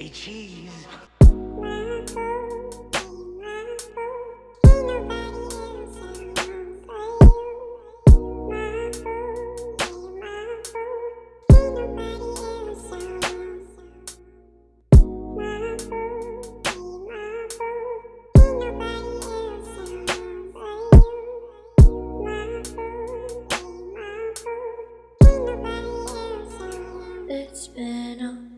Say cheese. It's been a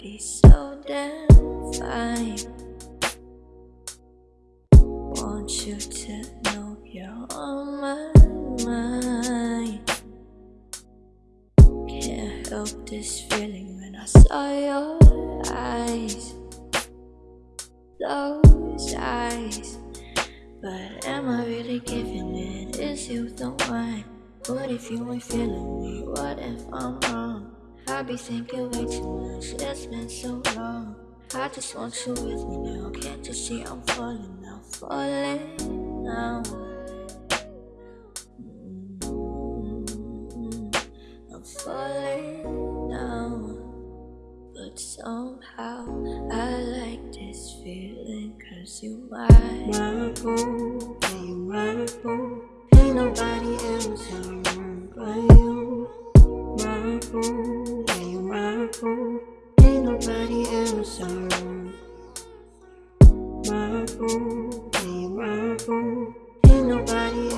nobody so damn fine. Want you to know you're on my mind. Can't help this feeling when I saw your eyes. Those eyes. But am I really giving it? Is you the one? What if you ain't feeling me? What if I'm wrong? I be thinking way too much, it's been so long I just want you with me now. Can't you see I'm falling now, falling now. Mm-hmm. I'm falling now. But somehow I like this feeling Cause you my, my boo, you my boo Ain't nobody Ain't nobody else around. My yeah, you my boo Ain't nobody